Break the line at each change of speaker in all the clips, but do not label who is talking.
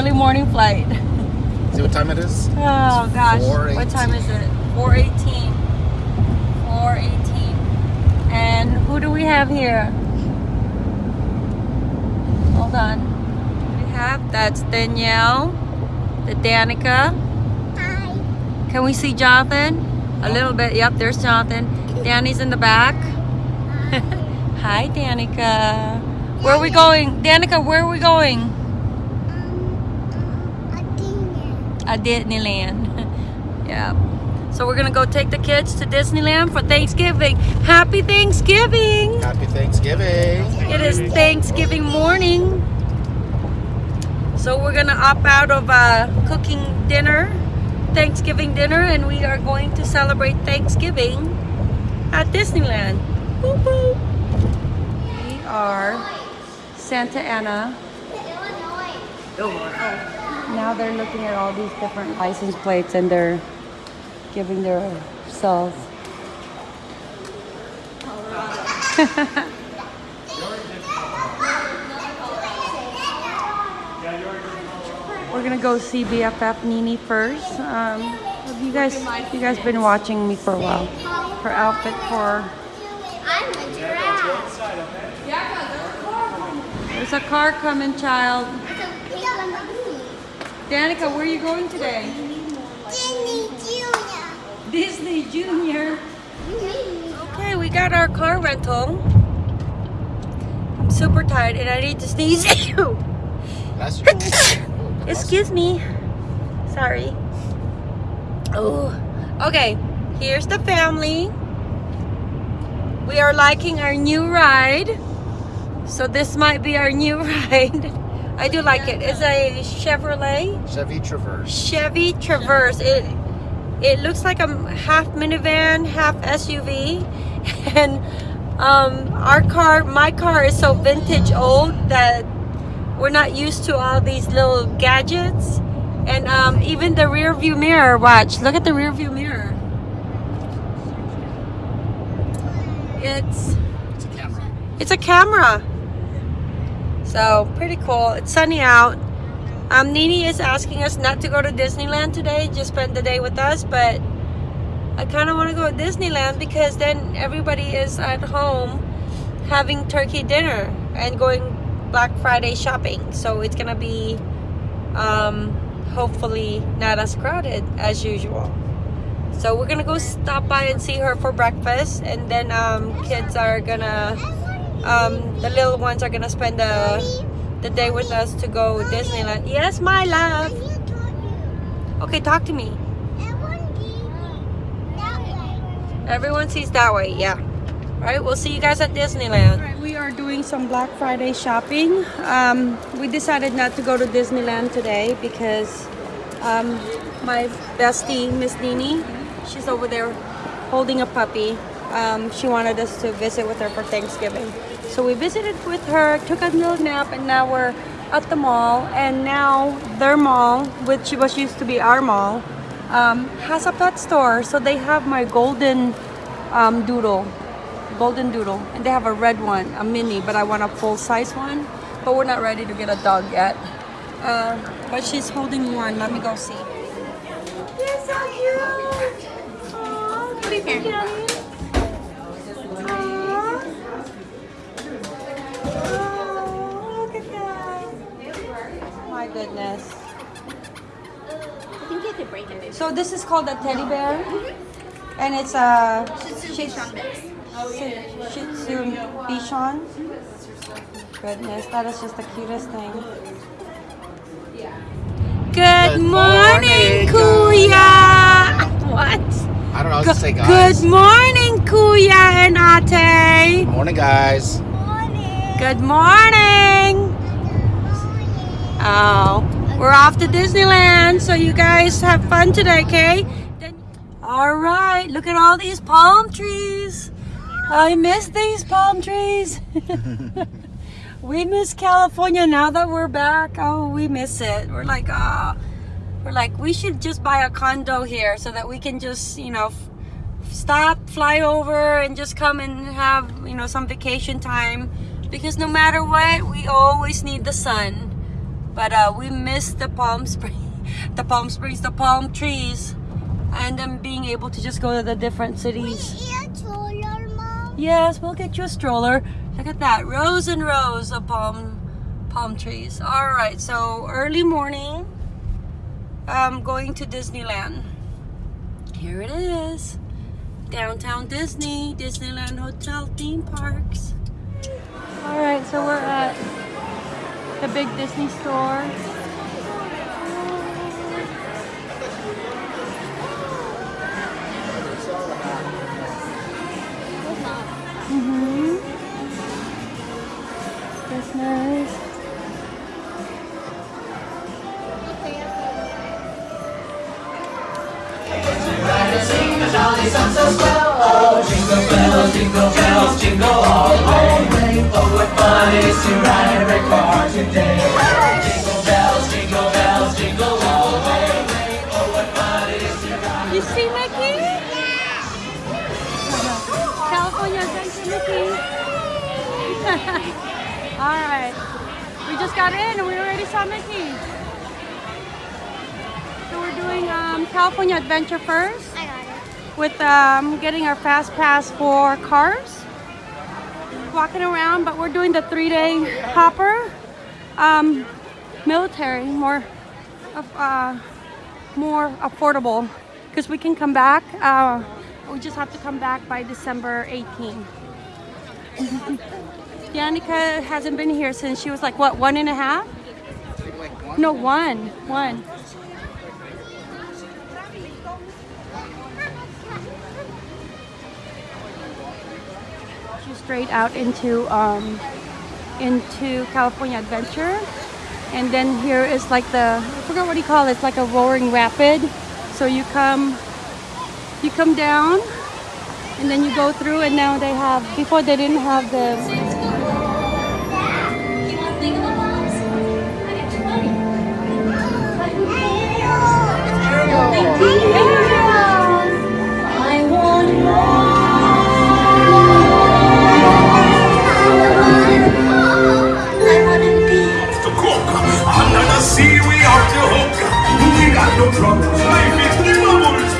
early morning flight.
See what time it is?
Oh gosh, what time is it? 418. 418. And who do we have here? Hold on. We have, that's Danielle, the Danica.
Hi.
Can we see Jonathan? A little bit, yep, there's Jonathan. Danny's in the back. Hi, Danica. Where are we going? Danica, where are we going?
Um, a dinner.
At Disneyland. yeah. So we're gonna go take the kids to Disneyland for Thanksgiving. Happy Thanksgiving!
Happy Thanksgiving.
It is Thanksgiving morning. So we're gonna opt out of uh, cooking dinner, Thanksgiving dinner, and we are going to celebrate Thanksgiving at Disneyland. Boop, boop. We are Santa Ana. Now they're looking at all these different license plates and they're giving their selves. We're gonna go see BFF Nini first. Um, you guys, you guys been watching me for a while. Her outfit for
I'm a giraffe.
there's a car coming, child.
It's a pig on the moon.
Danica, where are you going today?
Disney Junior.
Disney
Junior.
Junior. Okay, we got our car rental. I'm super tired and I need to sneeze.
That's
Excuse me. Sorry. Oh, okay. Here's the family. We are liking our new ride. So this might be our new ride. I do like it. It's a Chevrolet.
Chevy Traverse.
Chevy Traverse. It it looks like a half minivan, half SUV, and um, our car, my car, is so vintage old that we're not used to all these little gadgets. And um, even the rear view mirror. Watch, look at the rear view mirror. It's
It's a camera.
it's a camera. So pretty cool. It's sunny out. Um, Nini is asking us not to go to Disneyland today, just spend the day with us, but I kind of want to go to Disneyland because then everybody is at home having turkey dinner and going Black Friday shopping. So it's gonna be um, hopefully not as crowded as usual. So we're gonna go stop by and see her for breakfast, and then um, kids are gonna um, the little ones are gonna spend the the day with us to go Disneyland. Yes, my love. Okay, talk to me.
Everyone
sees that way, yeah. All right, we'll see you guys at Disneyland. Right, we are doing some Black Friday shopping. Um, we decided not to go to Disneyland today because um, my bestie, Miss Nini, she's over there holding a puppy. Um, she wanted us to visit with her for Thanksgiving. So we visited with her, took a little nap, and now we're at the mall. And now their mall, which was used to be our mall, um, has a pet store. So they have my golden um, doodle, golden doodle, and they have a red one, a mini, but I want a full size one. But we're not ready to get a dog yet. Uh, but she's holding one. Let me go see. You're so cute. Aw, what do you think, Daddy? Aw. Oh, look at that. My goodness.
I think you could break it.
So this is called a teddy bear, mm-hmm. and it's a
Shih Tzu mix.
Shih Shih Tzu Bichon. Goodness, that is just the cutest thing. Good
Good
morning,
morning,
Kuya. What?
I don't know. I was
Go-
say guys.
Good morning, Kuya and Ate.
Good morning, guys.
Morning.
Good morning. Oh, we're off to Disneyland, so you guys have fun today, okay? All right, look at all these palm trees. I miss these palm trees. we miss California now that we're back. Oh, we miss it. We're like, ah, we're like, we should just buy a condo here so that we can just, you know, stop, fly over, and just come and have, you know, some vacation time. Because no matter what, we always need the sun. But uh, we missed the Palm Springs, the Palm Springs, the palm trees, and then being able to just go to the different cities. Yes, we'll get you a stroller. Look at that, rows and rows of palm palm trees. All right, so early morning, I'm going to Disneyland. Here it is, downtown Disney, Disneyland Hotel theme parks. All right, so we're the big Disney store. You see Mickey? Yeah. California Adventure Mickey. All right. We just got in and we already saw Mickey. So we're doing um, California Adventure first
I got it.
with um, getting our fast pass for cars. Walking around, but we're doing the three-day hopper. Um, military, more, uh, more affordable, because we can come back. Uh, we just have to come back by December 18. Danica hasn't been here since she was like what one and a half? No, one, one. She's straight out into um, into California Adventure, and then here is like the I forgot what you call it. It's like a roaring rapid. So you come you come down, and then you go through, and now they have. Before they didn't have the
We got no troubles. Life is the bubbles.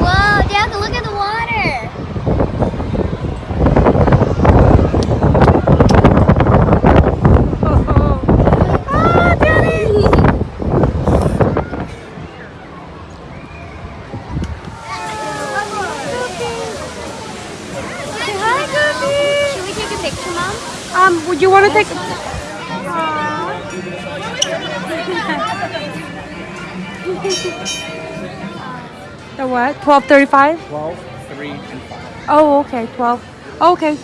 Whoa, Dad, look at the water.
Ah, Daddy! Hi, Goofy.
Should we take a picture, Mom?
Um, would you want to take? The what? Twelve thirty-five.
12, 3, and 5.
Oh, okay, twelve. Oh, okay.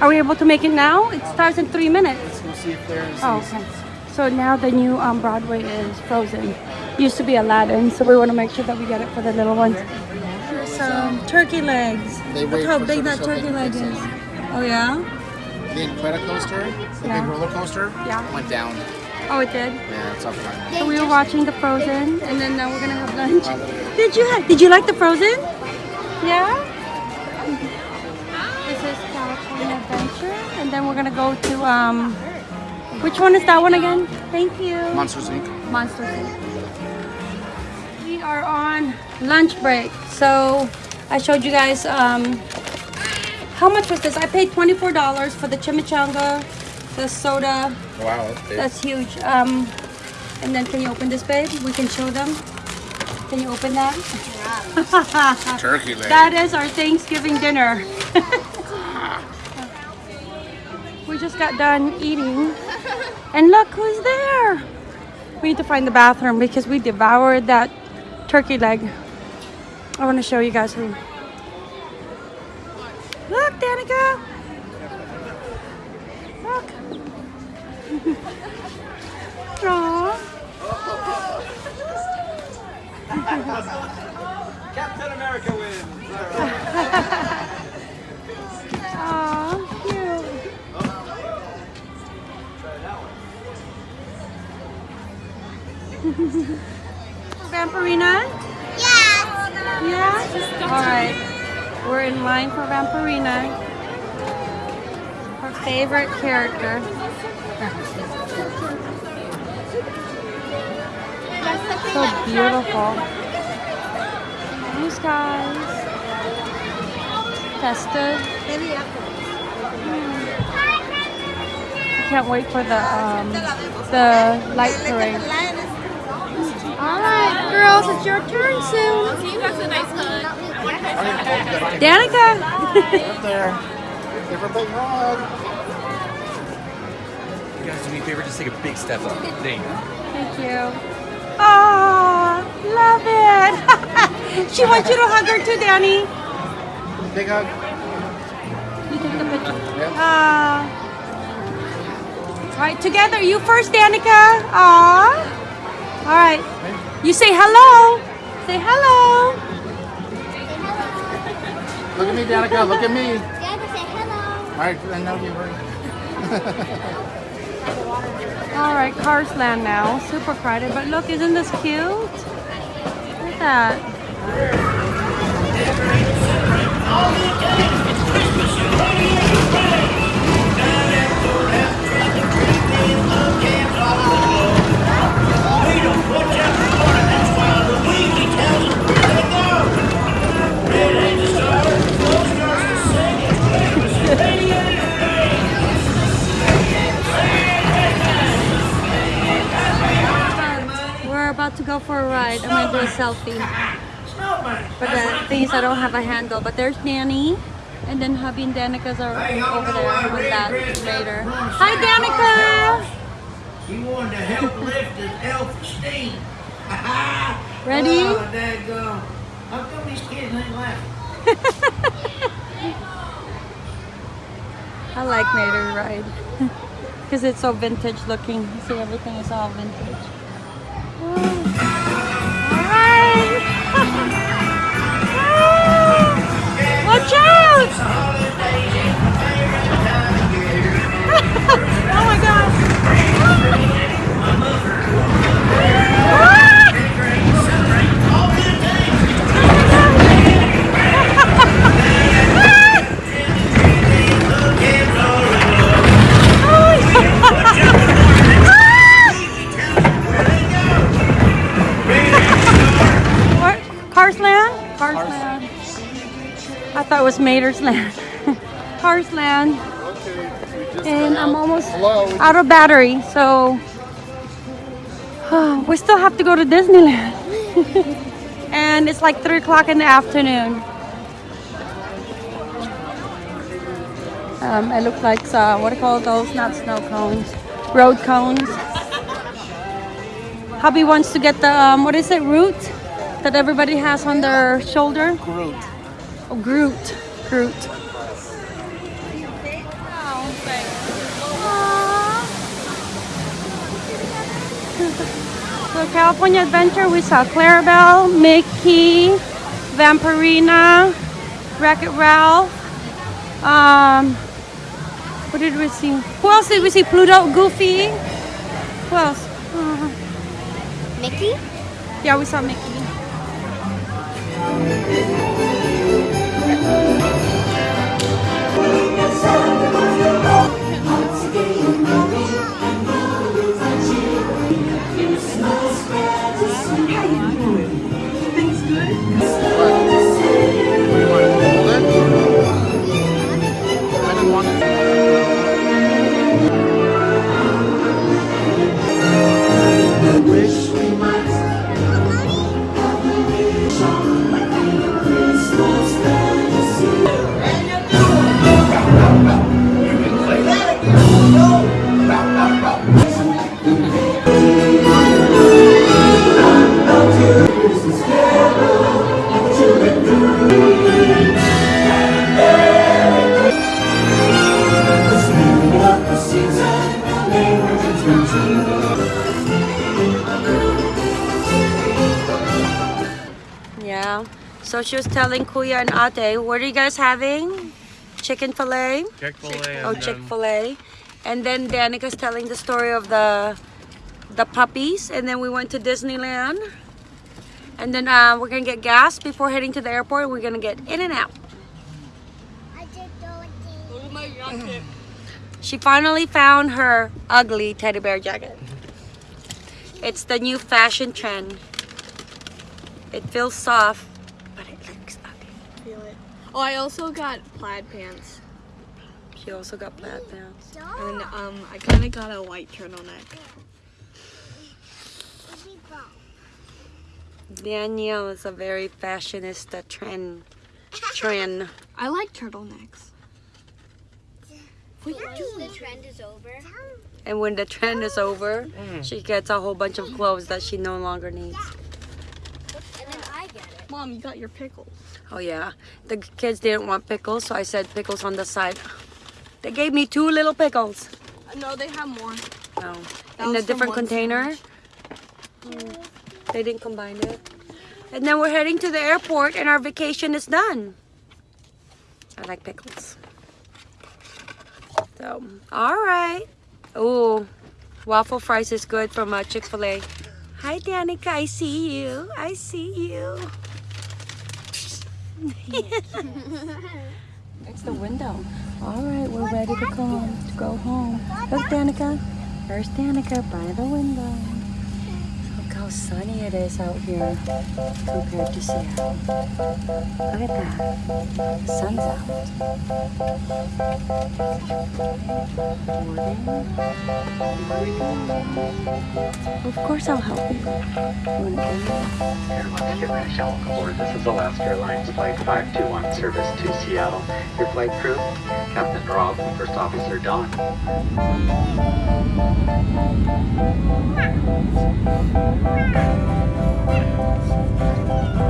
Are we able to make it now? It starts in three minutes.
We'll see if there's.
Oh, okay. So now the new um, Broadway is Frozen. Used to be Aladdin, so we want to make sure that we get it for the little ones. Here's some turkey legs.
They
Look how big that turkey leg is. Oh yeah?
The Incredicoaster, the
Yeah.
big roller coaster,
Yeah.
went down.
Oh, it did.
Yeah, it's up front.
So we were watching the Frozen, and then now we're gonna have lunch. Did you did you like the Frozen? Yeah. This is California Adventure, and then we're gonna go to um. Which one is that one again? Thank you.
Monsters Inc.
Monsters. Inc. We are on lunch break, so I showed you guys um. How much was this? I paid twenty-four dollars for the chimichanga, the soda,
Wow, that's big.
that's huge. Um, and then can you open this, babe? We can show them. Can you open that?
Turkey leg.
that is our Thanksgiving dinner. we just got done eating, and look who's there. We need to find the bathroom because we devoured that turkey leg. I want to show you guys who. Look, Danica. Aww.
Captain America wins.
Aw, cute. Vampirina?
Yes.
Yeah? Alright. We're in line for Vampirina. Her favorite character. So beautiful. Blue skies. Festive. I can't wait for the um, the light parade. All right, girls, it's your turn soon.
See you guys a nice hug.
Danica.
Up there. Give a big hug.
You guys do me a favor, just take a big step up. There you go.
Thank you. Oh, love it. she wants you to hug her too, Danny.
Big hug.
You take the picture.
Yep.
Ah. All right, together. You first, Danica. Aw. All right. You say hello. Say hello.
Look at me, Danica. Look at me.
Dad, say hello.
All right, I know you were.
All right, Cars Land now. Super crowded, but look, isn't this cute? Look at that. We're ride. I'm gonna do a selfie. But the thing is, I don't have a handle. But there's Nanny, and then hubby and Danica's are over there with that later. Hi, Danica.
She wanted to help lift his self-esteem.
Ready?
Oh, daggone. How come these kids ain't laughing?
I like Mater ride because it's so vintage looking. See, everything is all vintage. Oh. Watch out! It was Mater's Land. Cars Land. And I'm almost out of battery, so we still have to go to Disneyland. and it's like 3 o'clock in the afternoon. Um, it looks like, uh, what do you call those? Not snow cones, road cones. Hubby wants to get the, um, what is it, root that everybody has on their shoulder?
Groot.
Oh, Groot. Groot. So California Adventure, we saw Clarabelle, Mickey, Vampirina, Wreck-It Ralph. Um, what did we see? Who else did we see? Pluto, Goofy. Who else? Uh,
Mickey?
yeah, we saw Mickey. Telling Kuya and Ate, what are you guys having? Chicken fillet?
Chick-fil-A
Oh, Chick Fil A. And then Danica's telling the story of the the puppies, and then we went to Disneyland. And then uh, we're gonna get gas before heading to the airport. We're gonna get in and out.
I just don't.
She finally found her ugly teddy bear jacket. It's the new fashion trend. It feels soft, but it looks ugly.
Feel it. Oh, I also got plaid pants.
She also got plaid pants.
And um, I kind of got a white turtleneck.
Danielle is a very fashionista trend. Trend.
I like turtlenecks.
Once the trend is over.
And when the trend is over, she gets a whole bunch of clothes that she no longer needs.
And then I get it.
Mom, you got your pickles.
Oh yeah, the kids didn't want pickles, so I said pickles on the side. They gave me two little pickles.
No, they have more.
No,
That
in a different container. Mm, They didn't combine it. And then we're heading to the airport, and our vacation is done. I like pickles. So, all right. Oh, waffle fries is good from uh, Chick Fil A. Hi, Danica. I see you. I see you. It's the window. All right, we're ready to go to go home. Look, Danica. There's Danica by the window how sunny it is out here compared to Seattle. Look at that. The sun's out. Morning. Of course I'll help you.
Airlines Gibraltar Alcor, this is Alaska Airlines Flight 521 service to Seattle. Your flight crew, Captain Rob, First Officer Don. Thank. Oh, my God.